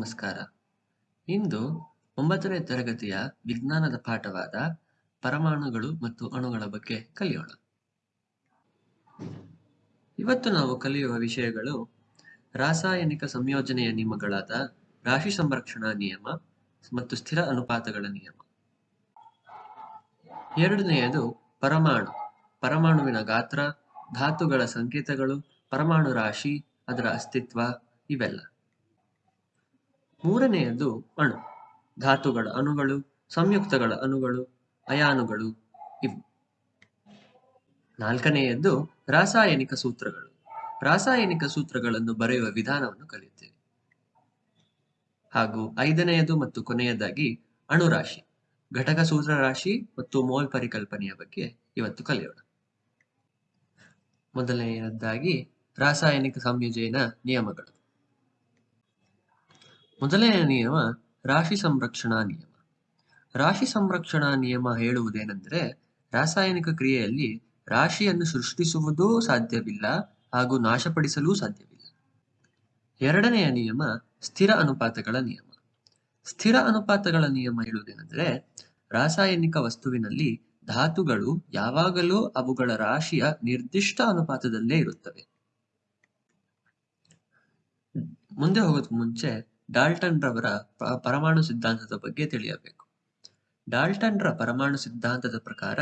ನಮಸ್ಕಾರ. ಇಂದು ಒಂಬತ್ತನೇ ತರಗತಿಯ ವಿಜ್ಞಾನದ ಪಾಠವಾದ ಪರಮಾಣುಗಳು ಮತ್ತು ಅಣುಗಳ ಬಗ್ಗೆ ಕಲಿಯೋಣ. ಇವತ್ತು ನಾವು ಕಲಿಯುವ ವಿಷಯಗಳು ರಾಸಾಯನಿಕ ಸಂಯೋಜನೆಯ ನಿಯಮಗಳಾದ ರಾಶಿ ಸಂರಕ್ಷಣಾ ನಿಯಮ ಮತ್ತು ಸ್ಥಿರ ಅನುಪಾತಗಳ ನಿಯಮ. ಎರಡನೆಯದು ಪರಮಾಣು. ಪರಮಾಣುವಿನ ಗಾತ್ರ, ಧಾತುಗಳ ಸಂಕೇತಗಳು, ಪರಮಾಣು ರಾಶಿ, ಅದರ ಅಸ್ತಿತ್ವ ಇವೆಲ್ಲ. ಮೂರನೆಯದು ಅಣು. ಧಾತುಗಳ ಅಣುಗಳು, ಸಂಯುಕ್ತಗಳ ಅಣುಗಳು, ಅಯಾನುಗಳು ಇವು. ನಾಲ್ಕನೆಯದ್ದು ರಾಸಾಯನಿಕ ಸೂತ್ರಗಳು. ರಾಸಾಯನಿಕ ಸೂತ್ರಗಳನ್ನು ಬರೆಯುವ ವಿಧಾನವನ್ನು ಕಲಿಯುತ್ತೇವೆ. ಹಾಗೂ ಐದನೆಯದು ಮತ್ತು ಕೊನೆಯದಾಗಿ ಅಣುರಾಶಿ. ಘಟಕ ಸೂತ್ರ ರಾಶಿ ಮತ್ತು ಮೋಲ್ ಪರಿಕಲ್ಪನೆಯ ಬಗ್ಗೆ ಇವತ್ತು ಕಲಿಯೋಣ. ಮೊದಲನೆಯದಾಗಿ ರಾಸಾಯನಿಕ ಸಂಯೋಜನ ನಿಯಮಗಳು. ಮೊದಲನೆಯ ನಿಯಮ ರಾಶಿ ಸಂರಕ್ಷಣಾ ನಿಯಮ. ರಾಶಿ ಸಂರಕ್ಷಣಾ ನಿಯಮ ಹೇಳುವುದೇನೆಂದರೆ ರಾಸಾಯನಿಕ ಕ್ರಿಯೆಯಲ್ಲಿ ರಾಶಿಯನ್ನು ಸೃಷ್ಟಿಸುವುದೂ ಸಾಧ್ಯವಿಲ್ಲ ಹಾಗೂ ನಾಶಪಡಿಸಲೂ ಸಾಧ್ಯವಿಲ್ಲ. ಎರಡನೆಯ ನಿಯಮ ಸ್ಥಿರ ಅನುಪಾತಗಳ ನಿಯಮ. ಸ್ಥಿರ ಅನುಪಾತಗಳ ನಿಯಮ ಹೇಳುವುದೇನೆಂದರೆ ರಾಸಾಯನಿಕ ವಸ್ತುವಿನಲ್ಲಿ ಧಾತುಗಳು ಯಾವಾಗಲೂ ಅವುಗಳ ರಾಶಿಯ ನಿರ್ದಿಷ್ಟ ಅನುಪಾತದಲ್ಲೇ ಇರುತ್ತವೆ. ಮುಂದೆ ಹೋಗೋದಕ್ಕೆ ಮುಂಚೆ ಡಾಲ್ಟನ್ ರವರ ಪರಮಾಣು ಸಿದ್ಧಾಂತದ ಬಗ್ಗೆ ತಿಳಿಯಬೇಕು. ಡಾಲ್ಟನ್ ರ ಪರಮಾಣು ಸಿದ್ಧಾಂತದ ಪ್ರಕಾರ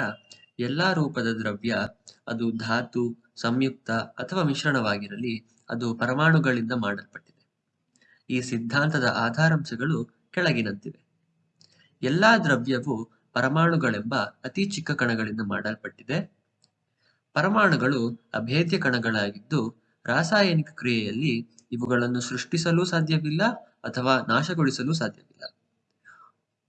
ಎಲ್ಲಾ ರೂಪದ ದ್ರವ್ಯ ಅದು ಧಾತು, ಸಂಯುಕ್ತ ಅಥವಾ ಮಿಶ್ರಣವಾಗಿರಲಿ ಅದು ಪರಮಾಣುಗಳಿಂದ ಮಾಡಲ್ಪಟ್ಟಿದೆ. ಈ ಸಿದ್ಧಾಂತದ ಆಧಾರಾಂಶಗಳು ಕೆಳಗಿನಂತಿವೆ. ಎಲ್ಲಾ ದ್ರವ್ಯವು ಪರಮಾಣುಗಳೆಂಬ ಅತಿ ಚಿಕ್ಕ ಕಣಗಳಿಂದ ಮಾಡಲ್ಪಟ್ಟಿದೆ. ಪರಮಾಣುಗಳು ಅಭೇದ್ಯ ಕಣಗಳಾಗಿದ್ದು ರಾಸಾಯನಿಕ ಕ್ರಿಯೆಯಲ್ಲಿ ಇವುಗಳನ್ನು ಸೃಷ್ಟಿಸಲು ಸಾಧ್ಯವಿಲ್ಲ ಅಥವಾ ನಾಶಗೊಳಿಸಲು ಸಾಧ್ಯವಿಲ್ಲ.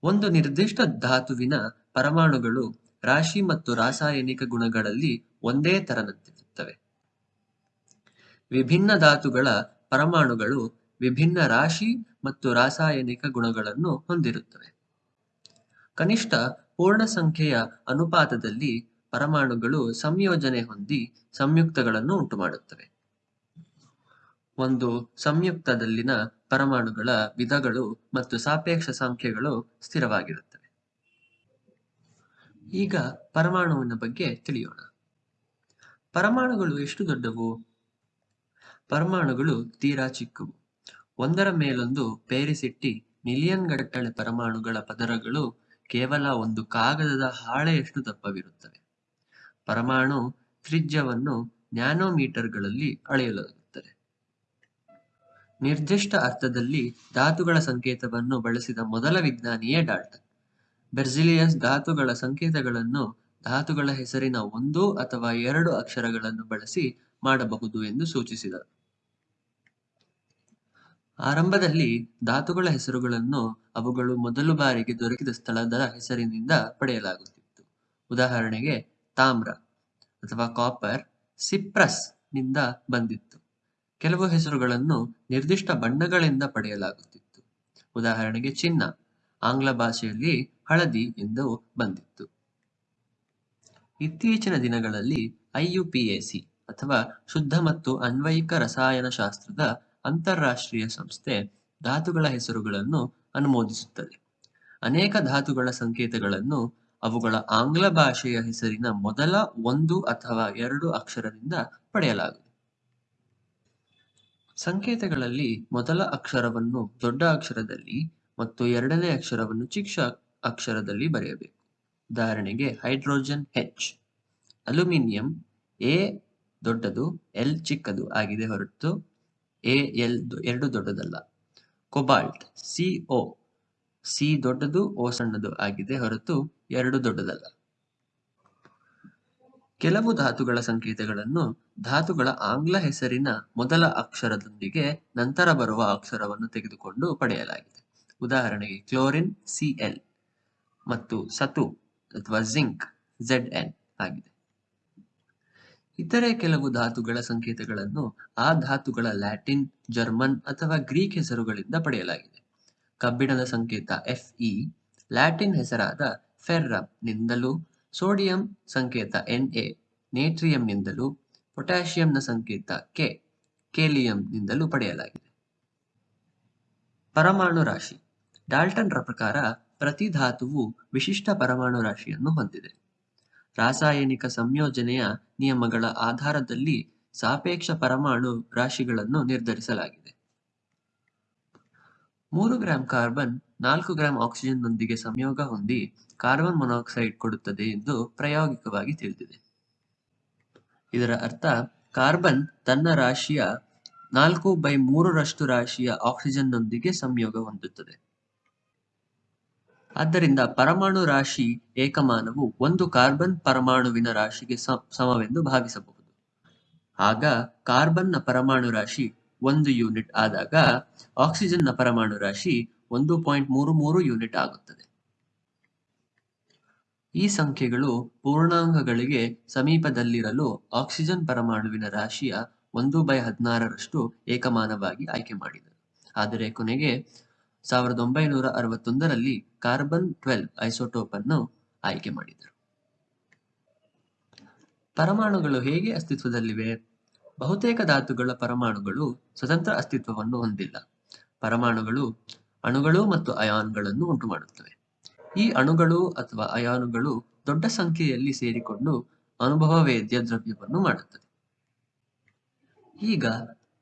ಒಂದು ನಿರ್ದಿಷ್ಟ ಧಾತುವಿನ ಪರಮಾಣುಗಳು ರಾಶಿ ಮತ್ತು ರಾಸಾಯನಿಕ ಗುಣಗಳಲ್ಲಿ ಒಂದೇ ತರನಂತಿರುತ್ತವೆ ವಿಭಿನ್ನ ಧಾತುಗಳ ಪರಮಾಣುಗಳು ವಿಭಿನ್ನ ರಾಶಿ ಮತ್ತು ರಾಸಾಯನಿಕ ಗುಣಗಳನ್ನು ಹೊಂದಿರುತ್ತವೆ. ಕನಿಷ್ಠ ಪೂರ್ಣ ಸಂಖ್ಯೆಯ ಅನುಪಾತದಲ್ಲಿ ಪರಮಾಣುಗಳು ಸಂಯೋಜನೆ ಹೊಂದಿ ಸಂಯುಕ್ತಗಳನ್ನು ಉಂಟುಮಾಡುತ್ತವೆ. ಒಂದು ಸಂಯುಕ್ತದಲ್ಲಿನ ಪರಮಾಣುಗಳ ವಿಧಗಳು ಮತ್ತು ಸಾಪೇಕ್ಷ ಸಂಖ್ಯೆಗಳು ಸ್ಥಿರವಾಗಿರುತ್ತವೆ. ಈಗ ಪರಮಾಣುವಿನ ಬಗ್ಗೆ ತಿಳಿಯೋಣ. ಪರಮಾಣುಗಳು ಎಷ್ಟು ದೊಡ್ಡವು? ಪರಮಾಣುಗಳು ತೀರಾ ಚಿಕ್ಕವು. ಒಂದರ ಮೇಲೊಂದು ಪೇರಿಸಿಟ್ಟಿ ಮಿಲಿಯನ್ ಗಟ್ಟಳೆ ಪರಮಾಣುಗಳ ಪದರಗಳು ಕೇವಲ ಒಂದು ಕಾಗದದ ಹಾಳೆಯಷ್ಟು ದಪ್ಪವಿರುತ್ತವೆ. ಪರಮಾಣು ತ್ರಿಜ್ಯವನ್ನು ನ್ಯಾನೋಮೀಟರ್ಗಳಲ್ಲಿ ಅಳೆಯಲಾಗುತ್ತದೆ ನಿರ್ದಿಷ್ಟ ಅರ್ಥದಲ್ಲಿ ಧಾತುಗಳ ಸಂಕೇತವನ್ನು ಬಳಸಿದ ಮೊದಲ ವಿಜ್ಞಾನಿಯೇ ಡಾಲ್ಟನ್. ಬೆರ್ಜಿಲಿಯಸ್ ಧಾತುಗಳ ಸಂಕೇತಗಳನ್ನು ಧಾತುಗಳ ಹೆಸರಿನ ಒಂದು ಅಥವಾ ಎರಡು ಅಕ್ಷರಗಳನ್ನು ಬಳಸಿ ಮಾಡಬಹುದು ಎಂದು ಸೂಚಿಸಿದರು ಆರಂಭದಲ್ಲಿ ಧಾತುಗಳ ಹೆಸರುಗಳನ್ನು ಅವುಗಳು ಮೊದಲು ಬಾರಿಗೆ ದೊರಕಿದ ಸ್ಥಳದ ಹೆಸರಿನಿಂದ ಪಡೆಯಲಾಗುತ್ತಿತ್ತು. ಉದಾಹರಣೆಗೆ ತಾಮ್ರ ಅಥವಾ ಕಾಪರ್ ಸಿಪ್ರಸ್ನಿಂದ ಬಂದಿತ್ತು. ಕೆಲವು ಹೆಸರುಗಳನ್ನು ನಿರ್ದಿಷ್ಟ ಬಣ್ಣಗಳಿಂದ ಪಡೆಯಲಾಗುತ್ತಿತ್ತು. ಉದಾಹರಣೆಗೆ ಚಿನ್ನ, ಆಂಗ್ಲ ಭಾಷೆಯಲ್ಲಿ ಹಳದಿ ಎಂದು ಬಂದಿತ್ತು. ಇತ್ತೀಚಿನ ದಿನಗಳಲ್ಲಿ ಐಯುಪಿಎಸಿ ಅಥವಾ ಶುದ್ಧ ಮತ್ತು ಅನ್ವಯಿಕ ರಸಾಯನಶಾಸ್ತ್ರದ ಅಂತಾರಾಷ್ಟ್ರೀಯ ಸಂಸ್ಥೆ ಧಾತುಗಳ ಹೆಸರುಗಳನ್ನು ಅನುಮೋದಿಸುತ್ತದೆ. ಅನೇಕ ಧಾತುಗಳ ಸಂಕೇತಗಳನ್ನು ಅವುಗಳ ಆಂಗ್ಲ ಭಾಷೆಯ ಹೆಸರಿನ ಮೊದಲ ಒಂದು ಅಥವಾ ಎರಡು ಅಕ್ಷರದಿಂದ ಪಡೆಯಲಾಗುತ್ತದೆ. ಸಂಕೇತಗಳಲ್ಲಿ ಮೊದಲ ಅಕ್ಷರವನ್ನು ದೊಡ್ಡ ಅಕ್ಷರದಲ್ಲಿ ಮತ್ತು ಎರಡನೇ ಅಕ್ಷರವನ್ನು ಚಿಕ್ಕ ಅಕ್ಷರದಲ್ಲಿ ಬರೆಯಬೇಕು. ಉದಾಹರಣೆಗೆ ಹೈಡ್ರೋಜನ್ ಹೆಚ್ ಅಲ್ಯೂಮಿನಿಯಂ ಎ ದೊಡ್ಡದು ಎಲ್ ಚಿಕ್ಕದು ಆಗಿದೆ ಹೊರತು ಎ ಎಲ್ ಎರಡು ದೊಡ್ಡದಲ್ಲ. ಕೊಬಾಲ್ಟ್ ಸಿ ಓ ಸಿ ದೊಡ್ಡದು ಓ ಸಣ್ಣದು ಆಗಿದೆ ಹೊರತು ಎರಡು ದೊಡ್ಡದಲ್ಲ. ಕೆಲವು ಧಾತುಗಳ ಸಂಕೇತಗಳನ್ನು ಧಾತುಗಳ ಆಂಗ್ಲ ಹೆಸರಿನ ಮೊದಲ ಅಕ್ಷರದೊಂದಿಗೆ ನಂತರ ಬರುವ ಅಕ್ಷರವನ್ನು ತೆಗೆದುಕೊಂಡು ಪಡೆಯಲಾಗಿದೆ. ಉದಾಹರಣೆಗೆ ಕ್ಲೋರಿನ್ ಸಿಎಲ್ ಮತ್ತು ಸತು ಅಥವಾ ಜಿಂಕ್ ಝೆಡ್ ಎನ್ ಆಗಿದೆ. ಇತರೆ ಕೆಲವು ಧಾತುಗಳ ಸಂಕೇತಗಳನ್ನು ಆ ಧಾತುಗಳ ಲ್ಯಾಟಿನ್, ಜರ್ಮನ್ ಅಥವಾ ಗ್ರೀಕ್ ಹೆಸರುಗಳಿಂದ ಪಡೆಯಲಾಗಿದೆ. ಕಬ್ಬಿಣದ ಸಂಕೇತ ಎಫ್ ಇ ಲ್ಯಾಟಿನ್ ಹೆಸರಾದ ಫೆರ್ರಮ್ ನಿಂದಲೂ ಸೋಡಿಯಂ ಸಂಕೇತ ಎನ್ ಎ ನೇಟ್ರಿಯಂನಿಂದಲೂ ಪೊಟ್ಯಾಷಿಯಂನ ಸಂಕೇತ ಕೆ ಕೇಲಿಯಂನಿಂದಲೂ ಪಡೆಯಲಾಗಿದೆ. ಪರಮಾಣು ರಾಶಿ. ಡಾಲ್ಟನ್ರ ಪ್ರಕಾರ ಪ್ರತಿ ಧಾತುವು ವಿಶಿಷ್ಟ ಪರಮಾಣು ರಾಶಿಯನ್ನು ಹೊಂದಿದೆ. ರಾಸಾಯನಿಕ ಸಂಯೋಜನೆಯ ನಿಯಮಗಳ ಆಧಾರದಲ್ಲಿ ಸಾಪೇಕ್ಷ ಪರಮಾಣು ರಾಶಿಗಳನ್ನು ನಿರ್ಧರಿಸಲಾಗಿದೆ. ಮೂರು ಗ್ರಾಂ ಕಾರ್ಬನ್, ನಾಲ್ಕು ಗ್ರಾಂ ಆಕ್ಸಿಜನ್ನೊಂದಿಗೆ ಸಂಯೋಗ ಹೊಂದಿ ಕಾರ್ಬನ್ ಮೊನಾಕ್ಸೈಡ್ ಕೊಡುತ್ತದೆ ಎಂದು ಪ್ರಾಯೋಗಿಕವಾಗಿ ತಿಳಿದಿದೆ. ಇದರ ಅರ್ಥ, ಕಾರ್ಬನ್ ತನ್ನ ರಾಶಿಯ ನಾಲ್ಕು ಬೈ ಮೂರರಷ್ಟು ರಾಶಿಯ ಆಕ್ಸಿಜನ್ ನೊಂದಿಗೆ ಸಂಯೋಗ ಹೊಂದುತ್ತದೆ. ಆದ್ದರಿಂದ ಪರಮಾಣು ರಾಶಿ ಏಕಮಾನವು ಒಂದು ಕಾರ್ಬನ್ ಪರಮಾಣುವಿನ ರಾಶಿಗೆ ಸಮವೆಂದು ಭಾವಿಸಬಹುದು. ಆಗ ಕಾರ್ಬನ್ನ ಪರಮಾಣು ರಾಶಿ ಒಂದು ಯೂನಿಟ್ ಆದಾಗ ಆಕ್ಸಿಜನ್ನ ಪರಮಾಣು ರಾಶಿ ಒಂದು ಪಾಯಿಂಟ್ ಮೂರು ಮೂರು ಯೂನಿಟ್ ಆಗುತ್ತದೆ. ಈ ಸಂಖ್ಯೆಗಳು ಪೂರ್ಣಾಂಕಗಳಿಗೆ ಸಮೀಪದಲ್ಲಿರಲು ಆಕ್ಸಿಜನ್ ಪರಮಾಣುವಿನ ರಾಶಿಯ ಒಂದು ಬೈ ಹದಿನಾರರಷ್ಟು ಏಕಮಾನವಾಗಿ ಆಯ್ಕೆ ಮಾಡಿದರು ಆದರೆ ಕೊನೆಗೆ ಸಾವಿರದ ಒಂಬೈನೂರ ಅರವತ್ತೊಂದರಲ್ಲಿ ಕಾರ್ಬನ್ ಟ್ವೆಲ್ವ್ ಐಸೋಟೋಪ್ ಅನ್ನು ಆಯ್ಕೆ ಮಾಡಿದರು. ಪರಮಾಣುಗಳು ಹೇಗೆ ಅಸ್ತಿತ್ವದಲ್ಲಿವೆ? ಬಹುತೇಕ ಧಾತುಗಳ ಪರಮಾಣುಗಳು ಸ್ವತಂತ್ರ ಅಸ್ತಿತ್ವವನ್ನು ಹೊಂದಿಲ್ಲ. ಪರಮಾಣುಗಳು ಅಣುಗಳು ಮತ್ತು ಅಯಾನ್ಗಳನ್ನು ಉಂಟುಮಾಡುತ್ತವೆ. ಈ ಅಣುಗಳು ಅಥವಾ ಅಯಾನುಗಳು ದೊಡ್ಡ ಸಂಖ್ಯೆಯಲ್ಲಿ ಸೇರಿಕೊಂಡು ಅನುಭವ ವೇದ್ಯ ದ್ರವ್ಯವನ್ನು ಮಾಡುತ್ತದೆ ಈಗ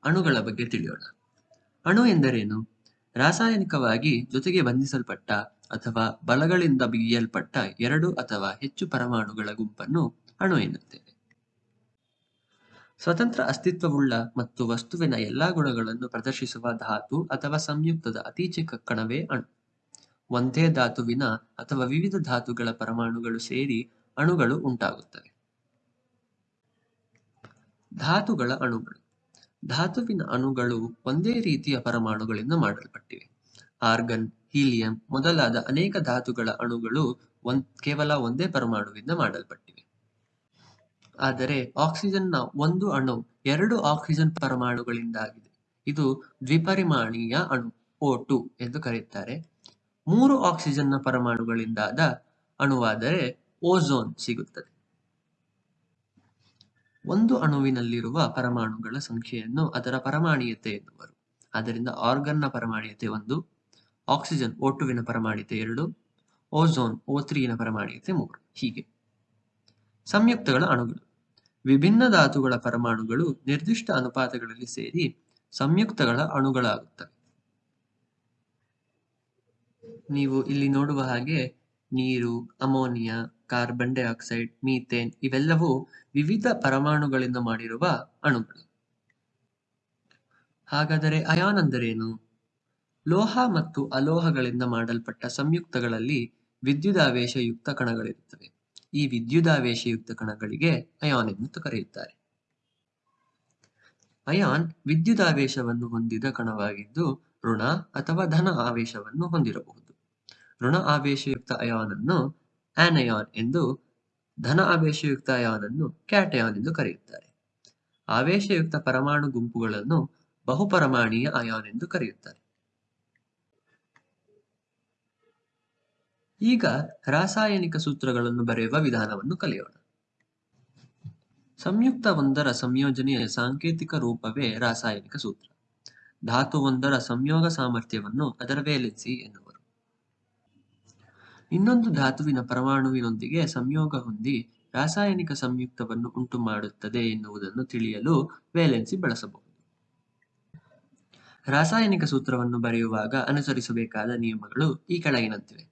ಅಣುಗಳ ಬಗ್ಗೆ ತಿಳಿಯೋಣ. ಅಣು ಎಂದರೇನು? ರಾಸಾಯನಿಕವಾಗಿ ಜೊತೆಗೆ ಬಂಧಿಸಲ್ಪಟ್ಟ ಅಥವಾ ಬಲಗಳಿಂದ ಬಿಗಿಯಲ್ಪಟ್ಟ ಎರಡು ಅಥವಾ ಹೆಚ್ಚು ಪರಮಾಣುಗಳ ಗುಂಪನ್ನು ಅಣು ಎನ್ನುತ್ತೇವೆ. ಸ್ವತಂತ್ರ ಅಸ್ತಿತ್ವವುಳ್ಳ ಮತ್ತು ವಸ್ತುವಿನ ಎಲ್ಲಾ ಗುಣಗಳನ್ನು ಪ್ರದರ್ಶಿಸುವ ಧಾತು ಅಥವಾ ಸಂಯುಕ್ತದ ಅತಿ ಚಿಕ್ಕ ಕಣವೇ ಅಣು. ಒಂದೇ ಧಾತುವಿನ ಅಥವಾ ವಿವಿಧ ಧಾತುಗಳ ಪರಮಾಣುಗಳು ಸೇರಿ ಅಣುಗಳು ಉಂಟಾಗುತ್ತವೆ. ಧಾತುಗಳ ಅಣುಗಳು. ಧಾತುವಿನ ಅಣುಗಳು ಒಂದೇ ರೀತಿಯ ಪರಮಾಣುಗಳಿಂದ ಮಾಡಲ್ಪಟ್ಟಿವೆ. ಆರ್ಗನ್, ಹೀಲಿಯಂ ಮೊದಲಾದ ಅನೇಕ ಧಾತುಗಳ ಅಣುಗಳು ಒಂದ್ ಕೇವಲ ಒಂದೇ ಪರಮಾಣುವಿಂದ ಮಾಡಲ್ಪಟ್ಟಿವೆ. ಆದರೆ ಆಕ್ಸಿಜನ್ನ ಒಂದು ಅಣು, ಎರಡು ಆಕ್ಸಿಜನ್ ಪರಮಾಣುಗಳಿಂದಾಗಿದೆ. ಇದು ದ್ವಿಪರಿಮಾಣೀಯ ಅಣು ಓ ಟು ಎಂದು ಕರೆಯುತ್ತಾರೆ. ಮೂರು ಆಕ್ಸಿಜನ್ನ ಪರಮಾಣುಗಳಿಂದಾದ ಅಣುವಾದರೆ ಓಝೋನ್ ಸಿಗುತ್ತದೆ. ಒಂದು ಅಣುವಿನಲ್ಲಿರುವ ಪರಮಾಣುಗಳ ಸಂಖ್ಯೆಯನ್ನು ಅದರ ಪರಮಾಣೀಯತೆ ಎನ್ನುವರು. ಆದ್ದರಿಂದ ಆರ್ಗನ್ನ ಪರಮಾಣೀಯತೆ ಒಂದು, ಆಕ್ಸಿಜನ್ ಓಟುವಿನ ಪರಮಾಣೀಯತೆ ಎರಡು, ಓಝೋನ್ ಓ ತ್ರೀನ ಪರಮಾಣೀಯತೆ ಮೂರು. ಹೀಗೆ. ಸಂಯುಕ್ತಗಳ ಅಣುಗಳು. ವಿಭಿನ್ನ ಧಾತುಗಳ ಪರಮಾಣುಗಳು ನಿರ್ದಿಷ್ಟ ಅನುಪಾತಗಳಲ್ಲಿ ಸೇರಿ ಸಂಯುಕ್ತಗಳ ಅಣುಗಳಾಗುತ್ತವೆ. ನೀವು ಇಲ್ಲಿ ನೋಡುವ ಹಾಗೆ ನೀರು, ಅಮೋನಿಯಾ, ಕಾರ್ಬನ್ ಡೈಆಕ್ಸೈಡ್, ಮೀಥೇನ್ ಇವೆಲ್ಲವೂ ವಿವಿಧ ಪರಮಾಣುಗಳಿಂದ ಮಾಡಿರುವ ಅಣುಗಳು. ಹಾಗಾದರೆ ಅಯಾನ್ ಅಂದರೇನು? ಲೋಹ ಮತ್ತು ಅಲೋಹಗಳಿಂದ ಮಾಡಲ್ಪಟ್ಟ ಸಂಯುಕ್ತಗಳಲ್ಲಿ ವಿದ್ಯುದಾವೇಶಯುಕ್ತ ಕಣಗಳಿರುತ್ತವೆ. ಈ ವಿದ್ಯುದಾವೇಶಯುಕ್ತ ಕಣಗಳಿಗೆ ಅಯಾನ್ ಎಂದು ಕರೆಯುತ್ತಾರೆ. ಅಯಾನ್ ವಿದ್ಯುದಾವೇಶವನ್ನು ಹೊಂದಿದ ಕಣವಾಗಿದ್ದು ಋಣ ಅಥವಾ ಧನ ಆವೇಶವನ್ನು ಹೊಂದಿರಬಹುದು. ಋಣ ಆವೇಶಯುಕ್ತ ಅಯಾನ್ ಅನ್ನು ಆನಯಾನ್ ಎಂದು, ಧನ ಆವೇಶಯುಕ್ತ ಅಯಾನ್ ಅನ್ನು ಕ್ಯಾಟಯಾನ್ ಎಂದು ಕರೆಯುತ್ತಾರೆ. ಆವೇಶಯುಕ್ತ ಪರಮಾಣು ಗುಂಪುಗಳನ್ನು ಬಹುಪರಮಾಣೀಯ ಅಯಾನ್ ಎಂದು ಕರೆಯುತ್ತಾರೆ. ಈಗ ರಾಸಾಯನಿಕ ಸೂತ್ರಗಳನ್ನು ಬರೆಯುವ ವಿಧಾನವನ್ನು ಕಲಿಯೋಣ. ಸಂಯುಕ್ತ ಒಂದರ ಸಂಯೋಜನೆಯ ಸಾಂಕೇತಿಕ ರೂಪವೇ ರಾಸಾಯನಿಕ ಸೂತ್ರ. ಧಾತುವೊಂದರ ಸಂಯೋಗ ಸಾಮರ್ಥ್ಯವನ್ನು ಅದರ ವೇಲೆನ್ಸಿ ಎನ್ನುವರು. ಇನ್ನೊಂದು ಧಾತುವಿನ ಪರಮಾಣುವಿನೊಂದಿಗೆ ಸಂಯೋಗ ಹೊಂದಿ ರಾಸಾಯನಿಕ ಸಂಯುಕ್ತವನ್ನು ಉಂಟು ಮಾಡುತ್ತದೆ ಎನ್ನುವುದನ್ನು ತಿಳಿಯಲು ವೇಲೆನ್ಸಿ ಬಳಸಬಹುದು. ರಾಸಾಯನಿಕ ಸೂತ್ರವನ್ನು ಬರೆಯುವಾಗ ಅನುಸರಿಸಬೇಕಾದ ನಿಯಮಗಳು ಈ ಕೆಳಗಿನಂತಿವೆ.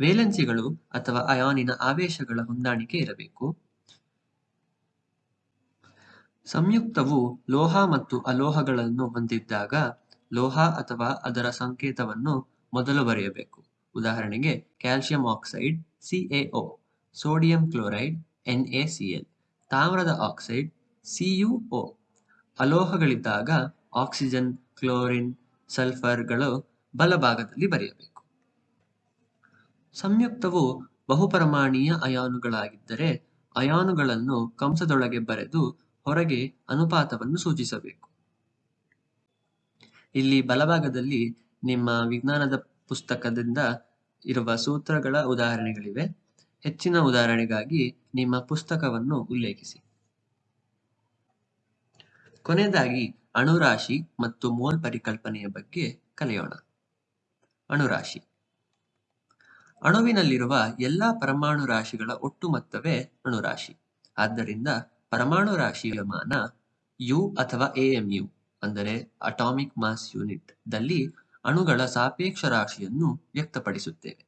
ವೇಲೆನ್ಸಿಗಳು ಅಥವಾ ಅಯಾನಿನ ಆವೇಶಗಳ ಹೊಂದಾಣಿಕೆ ಇರಬೇಕು. ಸಂಯುಕ್ತವು ಲೋಹ ಮತ್ತು ಅಲೋಹಗಳನ್ನು ಹೊಂದಿದ್ದಾಗ ಲೋಹ ಅಥವಾ ಅದರ ಸಂಕೇತವನ್ನು ಮೊದಲು ಬರೆಯಬೇಕು. ಉದಾಹರಣೆಗೆ calcium oxide C A O sodium chloride N A C L ತಾಮ್ರದ ಆಕ್ಸೈಡ್ ಸಿಯುಒ ಅಲೋಹಗಳಿದ್ದಾಗ ಆಕ್ಸಿಜನ್, ಕ್ಲೋರಿನ್, ಸಲ್ಫರ್ಗಳು ಬಲಭಾಗದಲ್ಲಿ ಬರೆಯಬೇಕು. ಸಂಯುಕ್ತವು ಬಹುಪರಮಾಣೀಯ ಅಯಾನುಗಳಾಗಿದ್ದರೆ ಅಯಾನುಗಳನ್ನು ಕಂಸದೊಳಗೆ ಬರೆದು ಹೊರಗೆ ಅನುಪಾತವನ್ನು ಸೂಚಿಸಬೇಕು. ಇಲ್ಲಿ ಬಲಭಾಗದಲ್ಲಿ ನಿಮ್ಮ ವಿಜ್ಞಾನದ ಪುಸ್ತಕದಿಂದ ಇರುವ ಸೂತ್ರಗಳ ಉದಾಹರಣೆಗಳಿವೆ. ಹೆಚ್ಚಿನ ಉದಾಹರಣೆಗಾಗಿ ನಿಮ್ಮ ಪುಸ್ತಕವನ್ನು ಉಲ್ಲೇಖಿಸಿ. ಕೊನೆಯದಾಗಿ ಅಣುರಾಶಿ ಮತ್ತು ಮೋಲ್ ಪರಿಕಲ್ಪನೆಯ ಬಗ್ಗೆ ಕಲಿಯೋಣ. ಅಣುರಾಶಿ ಅಣುವಿನಲ್ಲಿರುವ ಎಲ್ಲಾ ಪರಮಾಣು ರಾಶಿಗಳ ಒಟ್ಟು ಮೊತ್ತವೇ ಅಣುರಾಶಿ. ಆದ್ದರಿಂದ ಪರಮಾಣು ರಾಶಿಯ ಮಾನ ಯು ಅಥವಾ ಎಎಂಯು ಅಂದರೆ ಅಟಾಮಿಕ್ ಮಾಸ್ ಯೂನಿಟ್ ದಲ್ಲಿ ಅಣುಗಳ ಸಾಪೇಕ್ಷ ರಾಶಿಯನ್ನು ವ್ಯಕ್ತಪಡಿಸುತ್ತೇವೆ.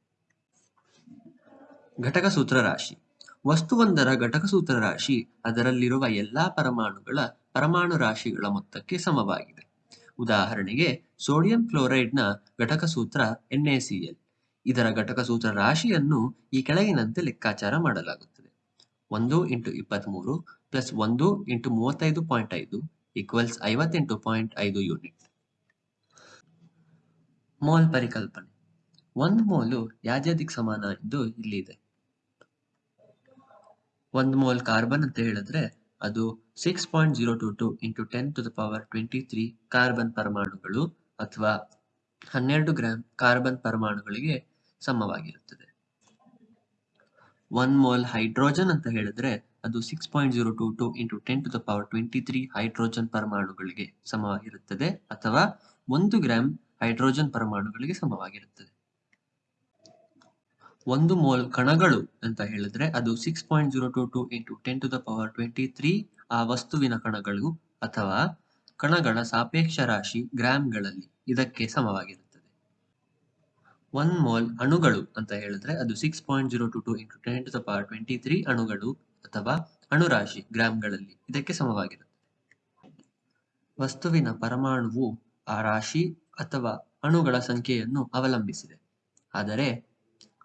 ಘಟಕ ಸೂತ್ರ ರಾಶಿ. ವಸ್ತುವೊಂದರ ಘಟಕ ಸೂತ್ರ ರಾಶಿ ಅದರಲ್ಲಿರುವ ಎಲ್ಲಾ ಪರಮಾಣುಗಳ ಪರಮಾಣು ರಾಶಿಗಳ ಮೊತ್ತಕ್ಕೆ ಸಮವಾಗಿದೆ. ಉದಾಹರಣೆಗೆ ಸೋಡಿಯಂ ಕ್ಲೋರೈಡ್ನ ಘಟಕ ಸೂತ್ರ NaCl ಇದರ ಘಟಕ ಸೂತ್ರ ರಾಶಿಯನ್ನು ಈ ಕೆಳಗಿನಂತೆ ಲೆಕ್ಕಾಚಾರ ಮಾಡಲಾಗುತ್ತದೆ. ಒಂದು ಇಂಟು ಇಪ್ಪತ್ಮೂರು ಪ್ಲಸ್ ಒಂದು ಇಂಟು ಮೂವತ್ತೈದು ಪಾಯಿಂಟ್ ಐದು ಈಕ್ವಲ್ಸ್ ಐವತ್ತೆಂಟು ಪಾಯಿಂಟ್ ಐದು ಯೂನಿಟ್. ಮೋಲ್ ಪರಿಕಲ್ಪನೆ. ಒಂದು ಮೋಲು ಯಾಜ್ಯದಿಕ್ ಸಮಾನ ಎಂದು ಇಲ್ಲಿದೆ. ಒಂದು ಮೋಲ್ ಕಾರ್ಬನ್ ಅಂತ ಹೇಳಿದ್ರೆ ಅದು six point zero two two into ten to the power twenty three carbon ಪರಮಾಣುಗಳು ಅಥವಾ ಹನ್ನೆರಡು ಗ್ರಾಂ ಕಾರ್ಬನ್ ಪರಮಾಣುಗಳಿಗೆ ಸಮವಾಗಿರುತ್ತದೆ. ಒನ್ ಮೋಲ್ ಹೈಡ್ರೋಜನ್ ಅಂತ ಹೇಳಿದ್ರೆ ಅದು six point zero two two into ten to the power twenty three hydrogen ಪರಮಾಣುಗಳಿಗೆ ಸಮವಾಗಿರುತ್ತದೆ ಅಥವಾ ಒಂದು ಗ್ರಾಮ್ ಹೈಡ್ರೋಜನ್ ಪರಮಾಣುಗಳಿಗೆ ಸಮವಾಗಿರುತ್ತದೆ. ಒಂದು ಮೋಲ್ ಕಣಗಳು ಅಂತ ಹೇಳಿದ್ರೆ ಅದು six point zero two two into ten to the power twenty three ಆ ವಸ್ತುವಿನ ಕಣಗಳು ಅಥವಾ ಕಣಗಳ ಸಾಪೇಕ್ಷ ರಾಶಿ ಗ್ರಾಮ್ಗಳಲ್ಲಿ ಇದಕ್ಕೆ ಸಮವಾಗಿರುತ್ತದೆ. ಒನ್ ಮೋಲ್ ಅಣುಗಳು ಅಂತ ಹೇಳಿದ್ರೆ ಅದು six point zero two two into ten to the power twenty three ಅಣುಗಳು ಅಥವಾ ಅಣುರಾಶಿ ಗ್ರಾಮ್ಗಳಲ್ಲಿ ಇದಕ್ಕೆ ಸಮವಾಗಿರುತ್ತದೆ ವಸ್ತುವಿನ ಪರಮಾಣುವು ಆ ರಾಶಿ ಅಥವಾ ಅಣುಗಳ ಸಂಖ್ಯೆಯನ್ನು ಅವಲಂಬಿಸಿದೆ. ಆದರೆ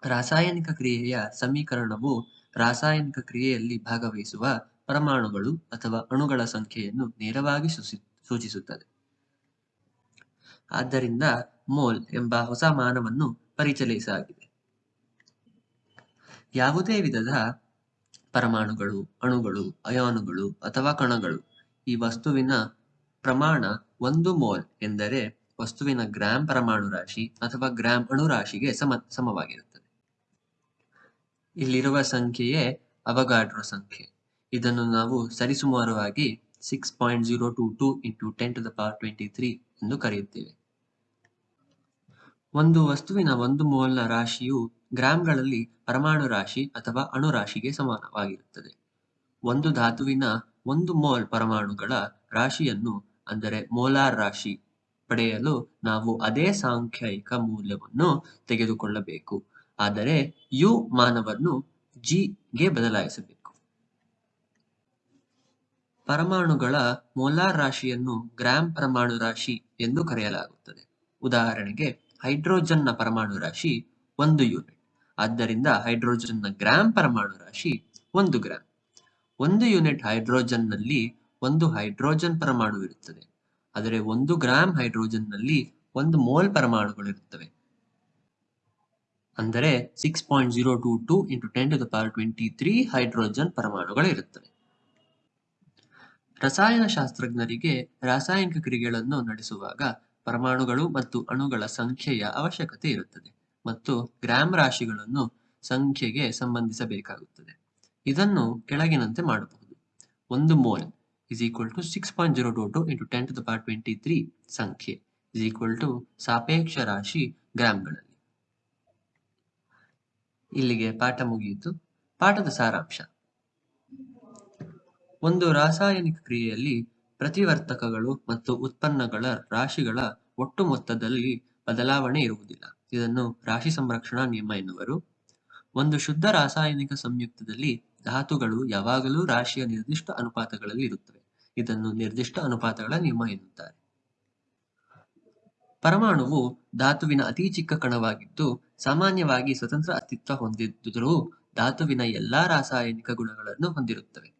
ರಾಸಾಯನಿಕ ಕ್ರಿಯೆಯ ಸಮೀಕರಣವು ರಾಸಾಯನಿಕ ಕ್ರಿಯೆಯಲ್ಲಿ ಭಾಗವಹಿಸುವ ಪರಮಾಣುಗಳು ಅಥವಾ ಅಣುಗಳ ಸಂಖ್ಯೆಯನ್ನು ನೇರವಾಗಿ ಸೂಚಿ ಸೂಚಿಸುತ್ತದೆ. ಆದ್ದರಿಂದ ಮೋಲ್ ಎಂಬ ಹೊಸ ಮಾನವನ್ನು ಪರಿಚಯಿಸಲಾಗಿದೆ. ಯಾವುದೇ ವಿಧದ ಪರಮಾಣುಗಳು, ಅಣುಗಳು, ಅಯಾನುಗಳು ಅಥವಾ ಕಣಗಳು ಈ ವಸ್ತುವಿನ ಪ್ರಮಾಣ ಒಂದು ಮೋಲ್ ಎಂದರೆ ವಸ್ತುವಿನ ಗ್ರಾಂ ಪರಮಾಣು ರಾಶಿ ಅಥವಾ ಗ್ರಾಂ ಅಣುರಾಶಿಗೆ ಸಮ, ಸಮವಾಗಿರುತ್ತದೆ. ಇಲ್ಲಿರುವ ಸಂಖ್ಯೆಯೇ ಅವಗಾಡ್ರೋ ಸಂಖ್ಯೆ. ಇದನ್ನು ನಾವು ಸರಿಸುಮಾರುವಾಗಿ six point zero two two into ten to the power twenty three ಎಂದು ಕರೆಯುತ್ತೇವೆ. ಒಂದು ವಸ್ತುವಿನ ಒಂದು ಮೋಲ್ನ ರಾಶಿಯು ಗ್ರಾಂಗಳಲ್ಲಿ ಪರಮಾಣು ರಾಶಿ ಅಥವಾ ಅಣು ರಾಶಿಗೆ ಸಮಾನವಾಗಿರುತ್ತದೆ. ಒಂದು ಧಾತುವಿನ ಒಂದು ಮೋಲ್ ಪರಮಾಣುಗಳ ರಾಶಿಯನ್ನು, ಅಂದರೆ ಮೋಲಾರ್ ರಾಶಿ, ಪಡೆಯಲು ನಾವು ಅದೇ ಸಾಂಖ್ಯಿಕ ಮೌಲ್ಯವನ್ನು ತೆಗೆದುಕೊಳ್ಳಬೇಕು. ಆದರೆ ಯು ಮಾನವನ್ನು ಜಿ ಗೆ ಬದಲಾಯಿಸಬೇಕು. ಪರಮಾಣುಗಳ ಮೋಲಾರ್ ರಾಶಿಯನ್ನು ಗ್ರಾಂ ಪರಮಾಣು ರಾಶಿ ಎಂದು ಕರೆಯಲಾಗುತ್ತದೆ. ಉದಾಹರಣೆಗೆ ಹೈಡ್ರೋಜನ್ನ ಪರಮಾಣು ರಾಶಿ ಒಂದು ಯೂನಿಟ್ ಆದ್ದರಿಂದ ಹೈಡ್ರೋಜನ್ನ ಗ್ರಾಂ ಪರಮಾಣು ರಾಶಿ ಒಂದು ಗ್ರಾಂ ಒಂದು ಯೂನಿಟ್ ಹೈಡ್ರೋಜನ್ನಲ್ಲಿ ಒಂದು ಹೈಡ್ರೋಜನ್ ಪರಮಾಣು ಇರುತ್ತದೆ. ಆದರೆ ಒಂದು ಗ್ರಾಂ ಹೈಡ್ರೋಜನ್ನಲ್ಲಿ ಒಂದು ಮೋಲ್ ಪರಮಾಣುಗಳಿರುತ್ತವೆ ಅಂದರೆ six point zero two two into ten to the power twenty three hydrogen ಪರಮಾಣುಗಳಿರುತ್ತವೆ ರಸಾಯನಶಾಸ್ತ್ರಜ್ಞರಿಗೆ ರಾಸಾಯನಿಕ ಕ್ರಿಯೆಗಳನ್ನು ನಡೆಸುವಾಗ ಪರಮಾಣುಗಳು ಮತ್ತು ಅಣುಗಳ ಸಂಖ್ಯೆಯ ಅವಶ್ಯಕತೆ ಇರುತ್ತದೆ ಮತ್ತು ಗ್ರಾಮ್ ರಾಶಿಗಳನ್ನು ಸಂಖ್ಯೆಗೆ ಸಂಬಂಧಿಸಬೇಕಾಗುತ್ತದೆ. ಇದನ್ನು ಕೆಳಗಿನಂತೆ ಮಾಡಬಹುದು. ಒಂದು mole is equal to 6.022 into 10 to the power 23 ಸಂಖ್ಯೆ ಇಸ್ ಈಕ್ವಲ್ ಟು ಸಾಪೇಕ್ಷ ರಾಶಿ ಗ್ರಾಮ್ಗಳಲ್ಲಿ ಇಲ್ಲಿಗೆ ಪಾಠ ಮುಗಿಯಿತು. ಪಾಠದ ಸಾರಾಂಶ. ಒಂದು ರಾಸಾಯನಿಕ ಕ್ರಿಯೆಯಲ್ಲಿ ಪ್ರತಿವರ್ತಕಗಳು ಮತ್ತು ಉತ್ಪನ್ನಗಳ ರಾಶಿಗಳ ಒಟ್ಟು ಮೊತ್ತದಲ್ಲಿ ಬದಲಾವಣೆ ಇರುವುದಿಲ್ಲ. ಇದನ್ನು ರಾಶಿ ಸಂರಕ್ಷಣಾ ನಿಯಮ ಎನ್ನುವರು. ಒಂದು ಶುದ್ಧ ರಾಸಾಯನಿಕ ಸಂಯುಕ್ತದಲ್ಲಿ ಧಾತುಗಳು ಯಾವಾಗಲೂ ರಾಶಿಯ ನಿರ್ದಿಷ್ಟ ಅನುಪಾತಗಳಲ್ಲಿ ಇರುತ್ತವೆ. ಇದನ್ನು ನಿರ್ದಿಷ್ಟ ಅನುಪಾತಗಳ ನಿಯಮ ಎನ್ನುತ್ತಾರೆ. ಪರಮಾಣುವು ಧಾತುವಿನ ಅತಿ ಚಿಕ್ಕ ಕಣವಾಗಿದ್ದು, ಸಾಮಾನ್ಯವಾಗಿ ಸ್ವತಂತ್ರ ಅಸ್ತಿತ್ವ ಹೊಂದಿದ್ದರೂ ಧಾತುವಿನ ಎಲ್ಲಾ ರಾಸಾಯನಿಕ ಗುಣಗಳನ್ನು ಹೊಂದಿರುತ್ತವೆ.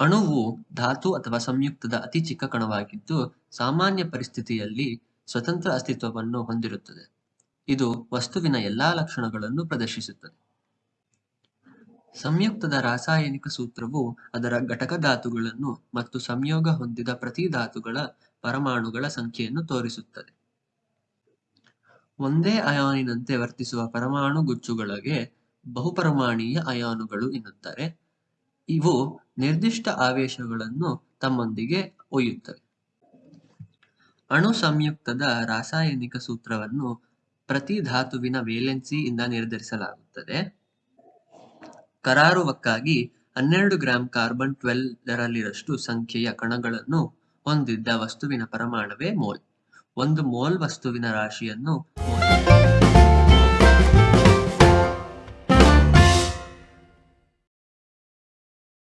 ಅಣುವು ಧಾತು ಅಥವಾ ಸಂಯುಕ್ತದ ಅತಿ ಚಿಕ್ಕ ಕಣವಾಗಿದ್ದು ಸಾಮಾನ್ಯ ಪರಿಸ್ಥಿತಿಯಲ್ಲಿ ಸ್ವತಂತ್ರ ಅಸ್ತಿತ್ವವನ್ನು ಹೊಂದಿರುತ್ತದೆ. ಇದು ವಸ್ತುವಿನ ಎಲ್ಲಾ ಲಕ್ಷಣಗಳನ್ನು ಪ್ರದರ್ಶಿಸುತ್ತದೆ. ಸಂಯುಕ್ತದ ರಾಸಾಯನಿಕ ಸೂತ್ರವು ಅದರ ಘಟಕ ಧಾತುಗಳನ್ನು ಮತ್ತು ಸಂಯೋಗ ಹೊಂದಿದ ಪ್ರತಿ ಧಾತುಗಳ ಪರಮಾಣುಗಳ ಸಂಖ್ಯೆಯನ್ನು ತೋರಿಸುತ್ತದೆ. ಒಂದೇ ಅಯಾನಿನಂತೆ ವರ್ತಿಸುವ ಪರಮಾಣು ಗುಚ್ಚುಗಳಿಗೆ ಬಹುಪರಮಾಣೀಯ ಅಯಾನುಗಳು ಎನ್ನುತ್ತಾರೆ. ಇವು ನಿರ್ದಿಷ್ಟ ಆವೇಶಗಳನ್ನು ತಮ್ಮೊಂದಿಗೆ ಒಯ್ಯುತ್ತವೆ. ಅಣು ಸಂಯುಕ್ತದ ರಾಸಾಯನಿಕ ಸೂತ್ರವನ್ನು ಪ್ರತಿ ಧಾತುವಿನ ವೇಲೆನ್ಸಿ ಇಂದ ನಿರ್ಧರಿಸಲಾಗುತ್ತದೆ. ಕರಾರುವಕ್ಕಾಗಿ ಹನ್ನೆರಡು ಗ್ರಾಂ ಕಾರ್ಬನ್ ಟ್ವೆಲ್ವರಲ್ಲಿರಷ್ಟು ಸಂಖ್ಯೆಯ ಕಣಗಳನ್ನು ಹೊಂದಿದ್ದ ವಸ್ತುವಿನ ಪರಮಾಣುವೇ ಮೋಲ್. ಒಂದು ಮೋಲ್ ವಸ್ತುವಿನ ರಾಶಿಯನ್ನು ಮೋಲ್.